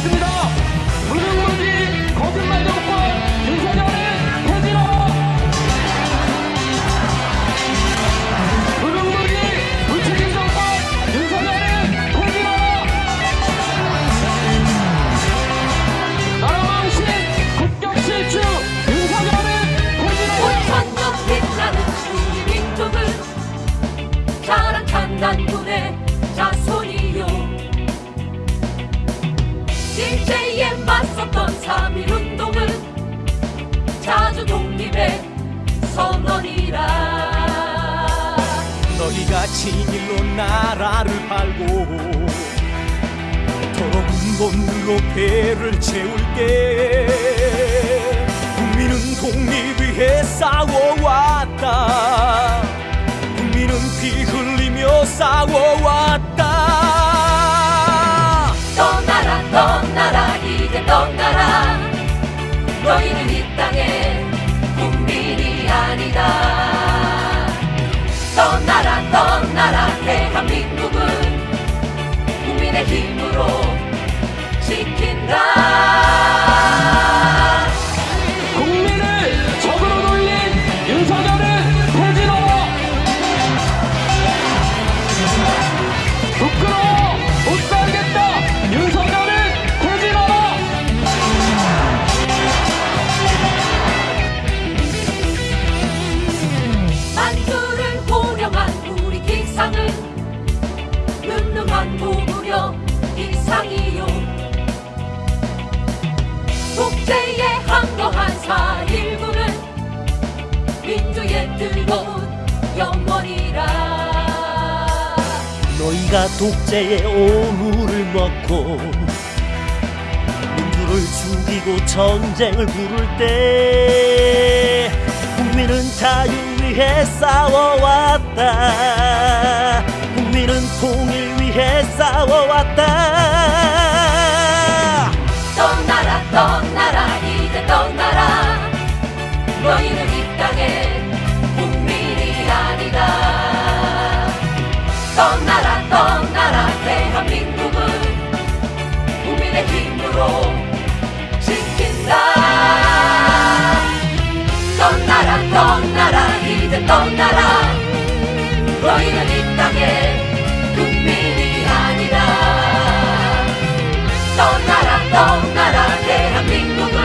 하겠습니다. 무능무지 거짓말 정권 윤석열을 퇴진하라. 무능무지 무책임 정권 윤석열을 퇴진하라. 나라 망신 국격 실추 윤석열을 퇴진하라. 5천년 빛나는 우리 민족은 자랑 탄단군의 자손 일제에 맞섰던 3.1운동은 자주 독립의 선언이라. 너희가 진일로 나라를 팔고 도로 군본으로 배를 채울게. 국민은 독립 위해 싸워왔다. 국민은 피 흘리며 싸워왔다 떠나라 떠나라 대한민국은. 국민의 힘으로 너희가 독재의 오물을 먹고 민주를 죽이고 전쟁을 부를 때 국민은 자유 위해 싸워왔다. 국민은 통일 위해 싸워왔다. 떠나라 떠 떠나라 떠나라 대한민국은 국민의 힘으로 지킨다. 떠나라 떠나라 이제 떠나라. 너희는 이 땅의 국민이 아니다. 떠나라 떠나라 대한민국은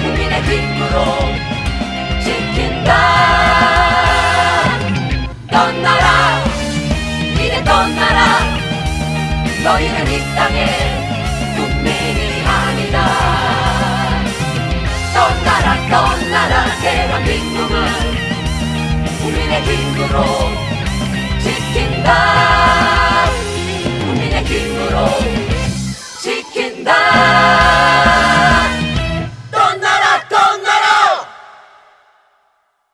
국민의 힘으로 너희는 이 땅의 국민이 아니다. 떠나라 떠나라 대한민국은 국민의 힘으로